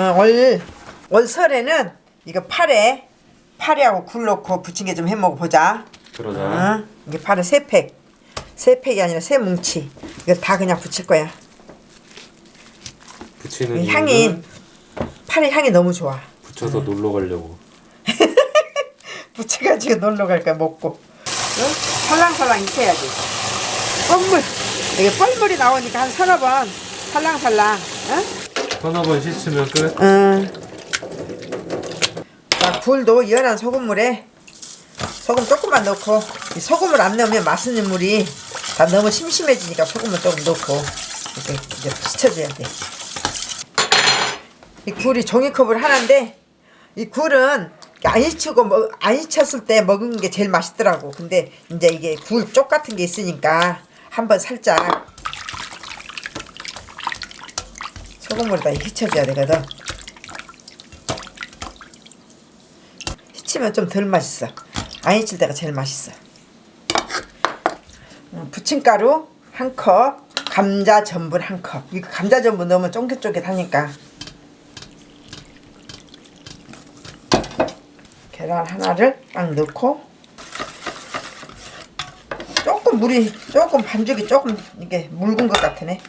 어, 올, 올 설에는 이거 파래 파래하고 굴 넣고 부침개 좀 해 먹어 보자. 그러자. 어? 이게 파래 세 팩. 세 팩이 아니라 세 뭉치. 이거 다 그냥 부칠 거야. 부치는 이 향이 파래 향이 너무 좋아. 붙여서 놀러 가려고. 부쳐가지고 놀러 갈 거야 먹고. 어? 살랑살랑 익혀야지. 뻘물. 이게 뻘물이 나오니까 한 서너 번 살랑살랑. 어? 서너 번 씻으면 끝. 응. 자, 굴도 연한 소금물에 소금 조금만 넣고 이 소금을 안 넣으면 맛있는 물이 다 너무 심심해지니까 소금을 조금 넣고 이렇게 이제 씻어줘야 돼. 이 굴이 종이컵을 하나인데 이 굴은 안 익히고 먹, 안 익혔을 때 먹은 게 제일 맛있더라고. 근데 이제 이게 굴 쪽 같은 게 있으니까 한번 살짝 소금물에다 휘쳐줘야 되거든. 휘치면 좀 덜 맛있어. 안 휘칠 때가 제일 맛있어. 음, 부침가루 한 컵, 감자 전분 한 컵. 이거 감자 전분 넣으면 쫑깃쫑깃하니까. 계란 하나를 딱 넣고 조금 물이 조금 반죽이 조금 이게 묽은 것 같으네.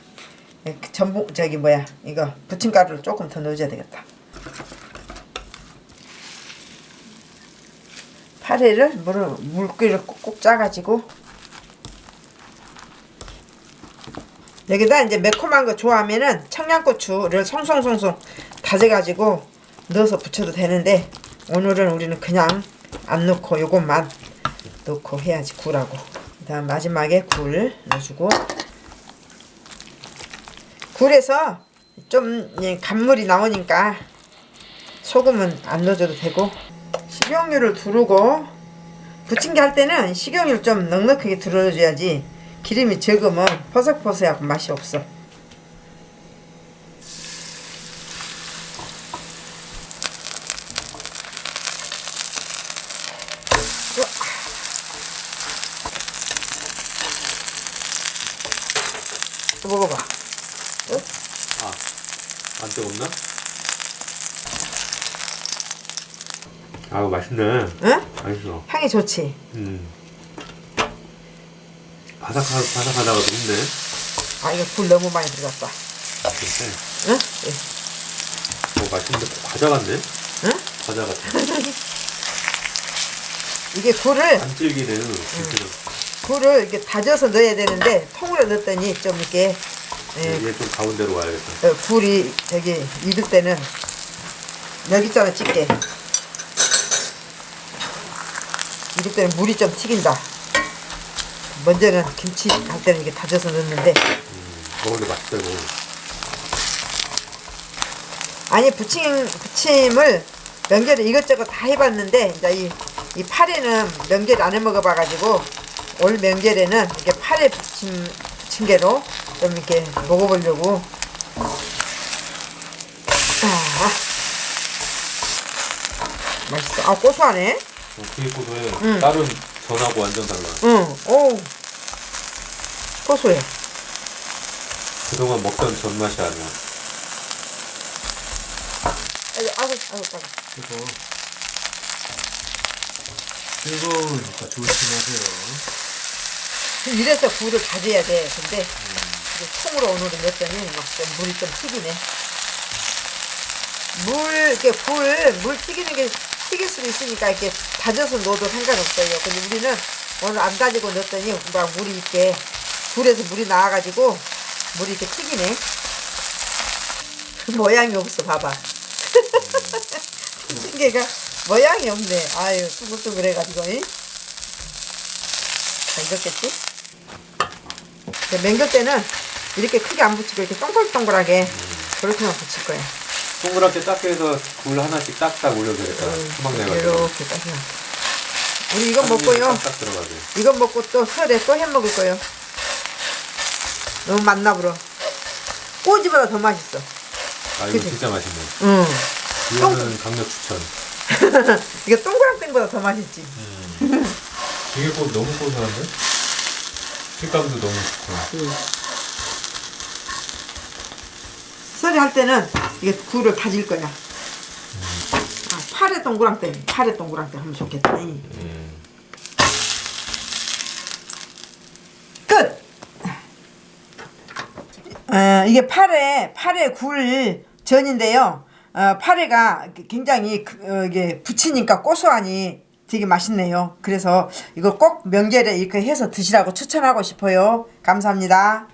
예, 그 전분 저기 뭐야 이거 부침가루를 조금 더 넣어줘야 되겠다. 파래를 물을 물기를 꼭꼭 짜가지고. 여기다 이제 매콤한 거 좋아하면은 청양고추를 송송송송 다져가지고 넣어서 부쳐도 되는데 오늘은 우리는 그냥 안 넣고 요것만 넣고 해야지 굴하고. 그다음 마지막에 굴 넣어주고 굴에서 좀 예, 간물이 나오니까 소금은 안 넣어줘도 되고 식용유를 두르고 부침개 할 때는 식용유를 좀 넉넉하게 두르줘야지 기름이 적으면 퍼석퍼석하고 맛이 없어. 또 먹어봐 아, 안 뜨겁나? 아우 맛있네. 응? 맛있어. 향이 좋지? 음. 바삭하 바삭하다가 녹네. 아 이거 굴 너무 많이 들어갔다 근데 응? 뭐 맛있는데 과자 같네. 응? 과자 같아. 이게 굴을 안 질기네요. 진짜. 굴을 이렇게 다져서 넣어야 되는데 통으로 넣었더니 좀 이렇게 예, 얘좀 가운데로 와야겠다. 어, 굴이 저기 익을 때는 여기 있잖아 집게 익을 때는 물이 좀 튀긴다 먼저는 김치 할 때는 이게 다져서 넣는데 먹는데 맛있다 이거. 아니 부침 부침을 명절에 이것저것 다 해봤는데 이제 이, 이 파래는 명절 안 해 먹어봐가지고 올 명절에는 이렇게 파래 부침 부침개로 좀 이렇게 먹어보려고. 아, 맛있어. 아 고소하네. 어, 되게 고소해. 음. 다른 전하고 완전 달라. 응. 오. 고소해. 그동안 먹던 전 맛이 아니야. 아이고 아이고 아이고. 아이고. 그래서 뜨거우니까 조심하세요. 이래서 굴을 다져야 돼. 근데 이게 통으로 오늘은 넣었더니 막좀 물이 좀 튀기네. 물, 이렇게 굴, 물 튀기는 게 튀길 수도 있으니까 이렇게 다져서 넣어도 상관없어요. 근데 우리는 오늘 안 다지고 넣었더니 막 물이 이렇게 굴에서 물이 나와가지고 물이 이렇게 튀기네. 모양이 없어, 봐봐. 튀개가 모양이 없네. 아유, 둥글둥글해가지고, 잉? 잘 익었겠지? 맹글 때는 이렇게 크게 안 붙이고 이렇게 동글동글하게 그렇게만 붙일 거야. 동그랗게 해서 굴 하나씩 딱딱 올려주겠다. 수박 내가지고. 이렇게 딱 해. 우리 이거 먹고요. 딱딱 들어가게. 이거 먹고 또 설에 또 해 먹을 거요. 너무 맛나 불어. 꼬지보다 더 맛있어. 아 이거 그치? 진짜 맛있네. 응. 이거는 강력 추천. 이거 동그랑땡보다 더 맛있지. 되게 고 너무 고소한데? 식감도 너무 좋고. 설에 할 때는 이게 굴을 다질 거야. 아, 파래 동그랑땡, 파래 동그랑땡 하면 좋겠다. 음. 끝. 어, 이게 파래 파래 굴 전인데요. 어, 파래가 굉장히 그, 어, 이게 부치니까 고소하니 되게 맛있네요. 그래서 이거 꼭 명절에 이렇게 해서 드시라고 추천하고 싶어요. 감사합니다.